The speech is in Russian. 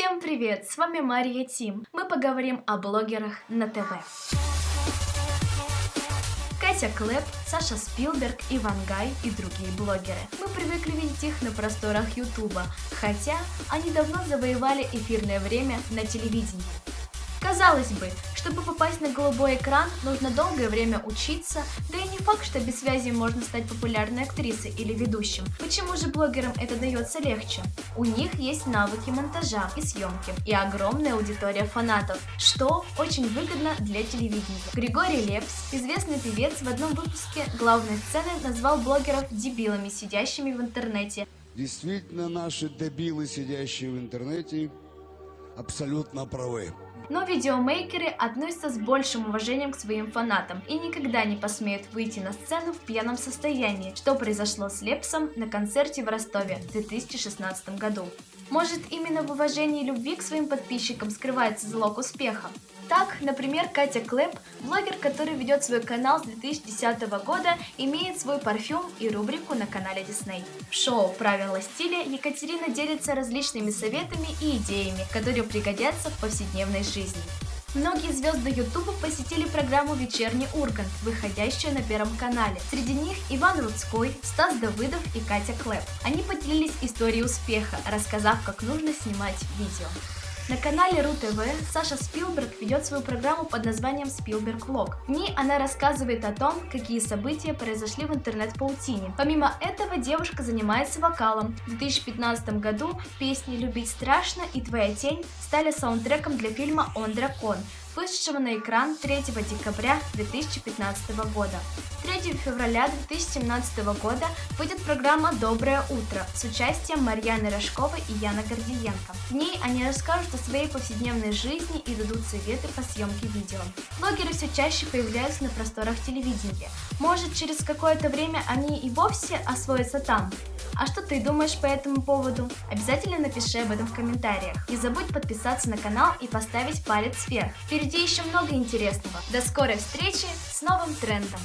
Всем привет! С вами Мария Тим. Мы поговорим о блогерах на ТВ. Катя Клэп, Саша Спилберг, Иван Гай и другие блогеры. Мы привыкли видеть их на просторах Ютуба, хотя они давно завоевали эфирное время на телевидении. Казалось бы, чтобы попасть на голубой экран, нужно долгое время учиться, да и не факт, что без связи можно стать популярной актрисой или ведущим. Почему же блогерам это дается легче? У них есть навыки монтажа и съемки, и огромная аудитория фанатов, что очень выгодно для телевидения. Григорий Лепс, известный певец, в одном выпуске главной сцены назвал блогеров дебилами, сидящими в интернете. Действительно, наши дебилы, сидящие в интернете, абсолютно правы. Но видеомейкеры относятся с большим уважением к своим фанатам и никогда не посмеют выйти на сцену в пьяном состоянии, что произошло с Лепсом на концерте в Ростове в 2016 году. Может, именно в уважении и любви к своим подписчикам скрывается залог успеха? Так, например, Катя Клэп, блогер, который ведет свой канал с 2010 года, имеет свой парфюм и рубрику на канале Disney. В шоу «Правила стиля» Екатерина делится различными советами и идеями, которые пригодятся в повседневной жизни. Многие звезды Ютуба посетили программу «Вечерний Ургант», выходящую на Первом канале. Среди них Иван Рудской, Стас Давыдов и Катя Клэп. Они поделились историей успеха, рассказав, как нужно снимать видео. На канале РУ-ТВ Саша Спилберг ведет свою программу под названием Спилберг Влог. В ней она рассказывает о том, какие события произошли в интернет-паутине. Помимо этого, девушка занимается вокалом. В 2015 году песни «Любить страшно» и «Твоя тень» стали саундтреком для фильма «Он дракон», вышедшего на экран 3 декабря 2015 года. 3 февраля 2017 года выйдет программа «Доброе утро» с участием Марьяны Рожковой и Яна Гордиенко. В ней они расскажут о своей повседневной жизни и дадут советы по съемке видео. Блогеры все чаще появляются на просторах телевидения. Может, через какое-то время они и вовсе освоятся там? А что ты думаешь по этому поводу? Обязательно напиши об этом в комментариях. Не забудь подписаться на канал и поставить палец вверх. Впереди еще много интересного. До скорой встречи с новым трендом!